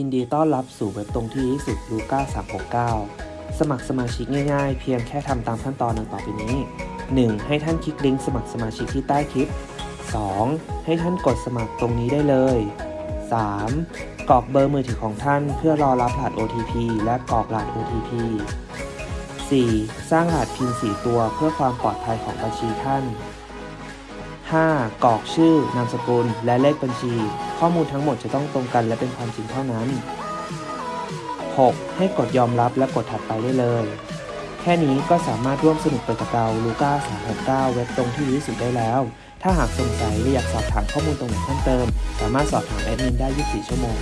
ยินดีต้อนรับสู่เว็บตรงที่ดีที่สุดลูก้า369 สมัครสมาชิกง่ายๆ เพียงแค่ทำตามขั้นตอนดังต่อไปนี้ 1. ให้ท่านคลิกลิงก์สมัครสมาชิกที่ใต้คลิป 2. ให้ท่านกดสมัครตรงนี้ได้เลย 3. กรอกเบอร์มือถือของท่านเพื่อรอรับรหัส OTP และกรอกรหัส OTP 4. สร้างรหัส PIN 4 ตัวเพื่อความปลอดภัยของบัญชีท่าน 5. กรอกชื่อนามสกุล และเลขบัญชี ข้อมูลทั้งหมดจะต้องตรงกันและเป็นความจริงเท่านั้น 6. ให้กดยอมรับและกดถัดไปได้เลย แค่นี้ก็สามารถร่วมสนุกไปกับเราลูก้า369 เว็บตรงที่ดีที่สุดได้แล้ว ถ้าหากสงสัยหรืออยากสอบถามข้อมูลตรงไหนเพิ่มเติม สามารถสอบถามแอดมินได้ 24 ชั่วโมง